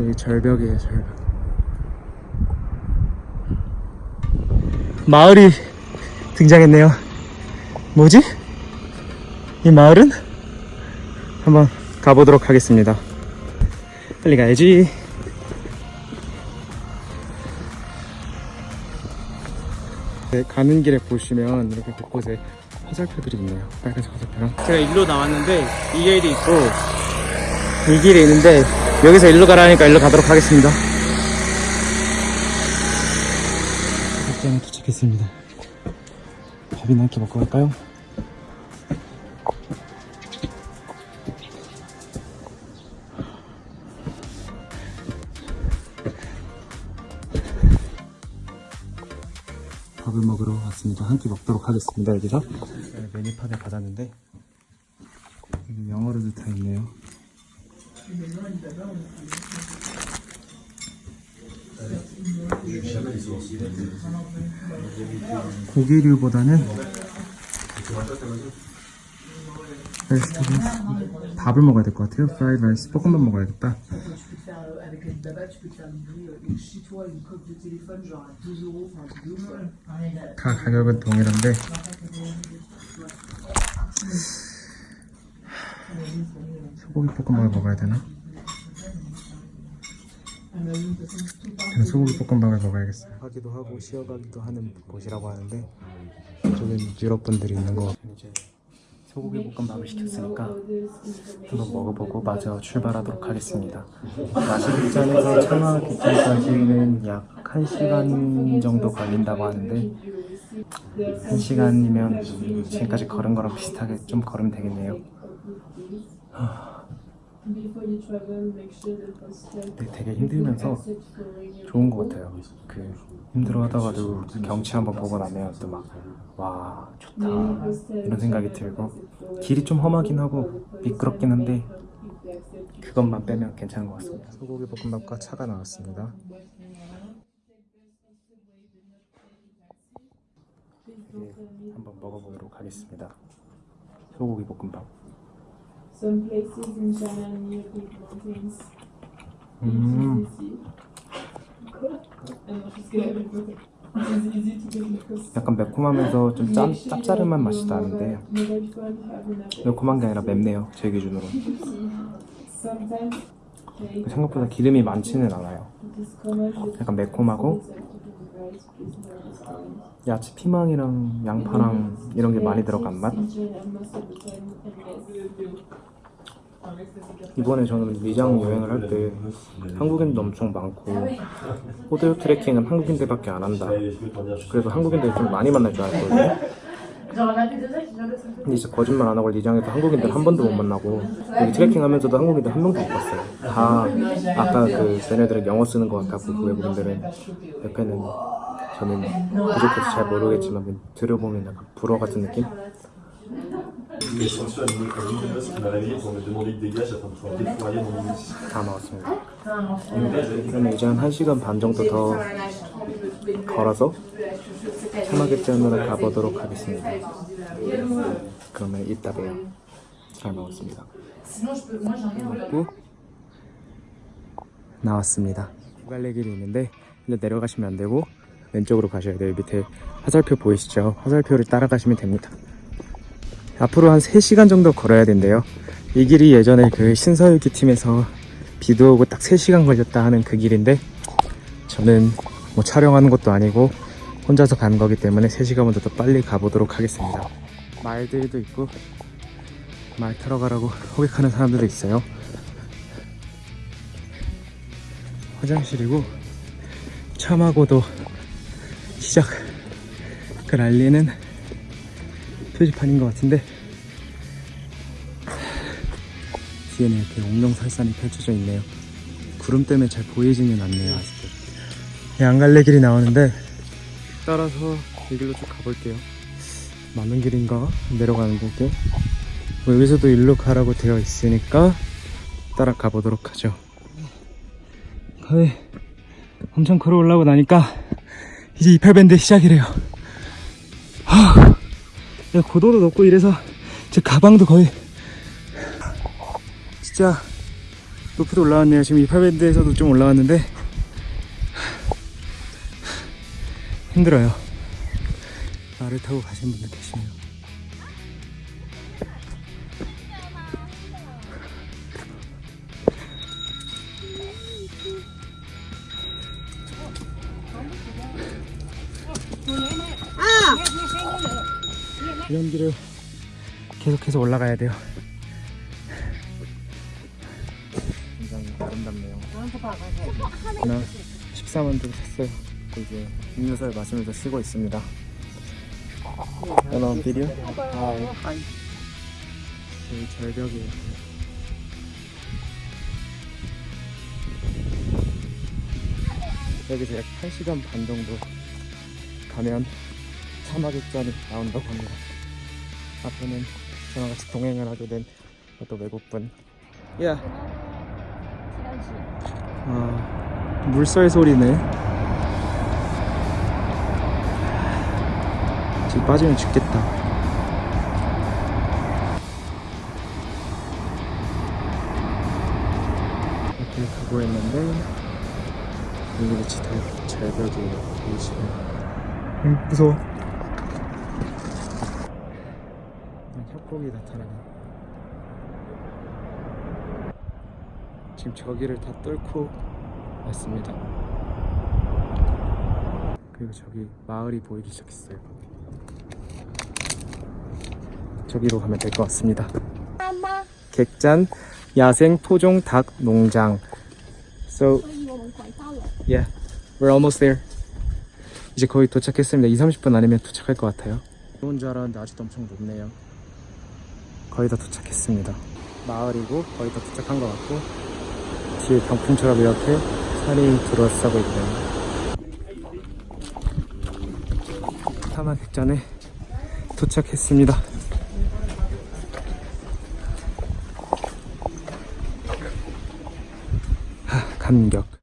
여기 절벽이에요 절벽. 마을이 등장했네요. 뭐지? 이 마을은? 한번 가보도록 하겠습니다. 빨리 가야지. 네, 가는 길에 보시면 이렇게 곳곳에 화살표들이 있네요. 빨간색 화살표랑. 제가 일로 나왔는데 이 길이 있고 이 길이 있는데 여기서 일로 가라니까 일로 가도록 하겠습니다 극장에 도착했습니다 밥이나 이렇게 먹고 갈까요? 밥을 먹으러 왔습니다. 한 끼 먹도록 하겠습니다. 여기서 네, 메뉴판을 받았는데 영어로도 다 있네요. 고기류보다는 베스트는 밥을 먹어야 될 것 같아요. 프라이드 라이스 볶음밥 먹어야겠다. Tu peux te faire euh, avec le baba, tu peux te faire livrer euh, chez toi une coque de téléphone genre à 2 euros, enfin 2 euros. 다 가격은 동일한데 소고기 볶음밥을 먹어야 되나? 저는 소고기 볶음밥을 먹어야겠어요. 하기도 하고 쉬어가기도 하는 곳이라고 하는데 저는 유럽 분들이 있는 것 같아요. 이제 소고기 볶음밥을 시켰으니까 한번 먹어보고 마저 출발하도록 하겠습니다. 마시기전에서 청하 기차까지는 약 1시간 정도 걸린다고 하는데 1시간이면 지금까지 걸은 거랑 비슷하게 좀 걸으면 되겠네요. 근데 되게 힘들면서 좋은 것 같아요. 그 힘들어 하다가도 그 경치 한번 보고 나면 또 막 와 좋다 이런 생각이 들고 길이 좀 험하긴 하고 미끄럽긴 한데 그것만 빼면 괜찮은 것 같습니다. 소고기 볶음밥과 차가 나왔습니다. 이제 한번 먹어보도록 하겠습니다. 소고기 볶음밥. Some places in China near big mountains. 음, because 약간 매콤하면서 좀 짭, 짭짤한 맛이 나는데. 매콤한 게 아니라 맵네요. 제 기준으로. 생각보다 기름이 많지는 않아요. 약간 매콤하고. 야채 피망이랑 양파랑 이런 게 많이 들어간 맛. 이번에 저는 리장 여행을 할 때 한국인도 엄청 많고 호텔 트레킹은 한국인들밖에 안 한다. 그래서 한국인들 좀 많이 만날 줄 알았거든요. 근데 진짜 거짓말 안 하고 리장에서 한국인들 한 번도 못 만나고 여기 트레킹 하면서도 한국인들 한 명도 못 봤어요. 다 아까 그 쟤네들은 영어 쓰는 것 같고 그 외국인들은 옆에는 저는 부족해서 잘 모르겠지만 들어보면 약간 불어 같은 느낌? Les sanctions administratives, ce qui m'a réveillé pour me demander de dégage afin de pouvoir déployer mon munition. 다 나왔습니다. 그러면 이제 한 1시간 반 정도 더 걸어서 사마겟전으로 가보도록 하겠습니다. 그러면 이따 봬요. 잘 먹었습니다. 그리고 나왔습니다. 갈래 길이 있는데 근데 내려가시면 안 되고 왼쪽으로 가셔야 돼요. 밑에 화살표 보이시죠? 화살표를 따라가시면 됩니다. 앞으로 한 3시간 정도 걸어야 된대요. 이 길이 예전에 그 신서유기 팀에서 비도 오고 딱 3시간 걸렸다 하는 그 길인데 저는 뭐 촬영하는 것도 아니고 혼자서 가는 거기 때문에 3시간보다 더 빨리 가보도록 하겠습니다. 말들도 있고 말 타러 가라고 호객하는 사람들도 있어요. 화장실이고 참하고도 시작을 알리는 표지판인 것 같은데. 뒤에는 이렇게 옥룡설산이 펼쳐져 있네요. 구름 때문에 잘 보이지는 않네요 아직도. 이 안갈래 길이 나오는데. 따라서 이 길로 쭉 가볼게요. 맞는 길인가? 내려가는 길게 뭐 여기서도 일로 가라고 되어 있으니까 따라 가 보도록 하죠. 거의 엄청 걸어 올라오고 나니까 이제 이팔밴드 시작이래요. 하, 야, 고도도 높고 이래서 제 가방도 거의 진짜 높이도 올라왔네요. 지금 이파밴드에서도 좀 올라왔는데 힘들어요. 말을 타고 가시는 분들 계시네요. 이런 길을 계속해서 올라가야 돼요. 굉장히 아름답네요. 하나 14만 좀 샀어요. 이제 음료수를 마시면서 쉬고 있습니다. 하나 비디오? 아, 여기 절벽이에요. 여기서 약 1시간 반 정도 가면 사막의 잔이 나온다고 합니다. 앞에는 저랑 같이 동행을 하게 된 어떤 외국분. 야. 아, 물살 소리네. 지금 빠지면 죽겠다. 이렇게 가고 있는데 여기 위치 다 절벽이에요. 보이시면. 응, 무서워. 협곡이 나타나네. 지금 저기를 다 뚫고 왔습니다. 그리고 저기 마을이 보이기 시작했어요. 저기로 가면 될 것 같습니다. 객잔 야생 토종 닭 농장. So yeah, we're almost there. 이제 거의 도착했습니다. 2, 30분 아니면 도착할 것 같아요. 좋은 줄 알았는데 아직도 엄청 높네요. 거의 다 도착했습니다. 마을이고 거의 다 도착한 것 같고 뒤에 병풍처럼 이렇게 산이 둘러싸고 있네요. 사막 객전에 도착했습니다. 하, 감격.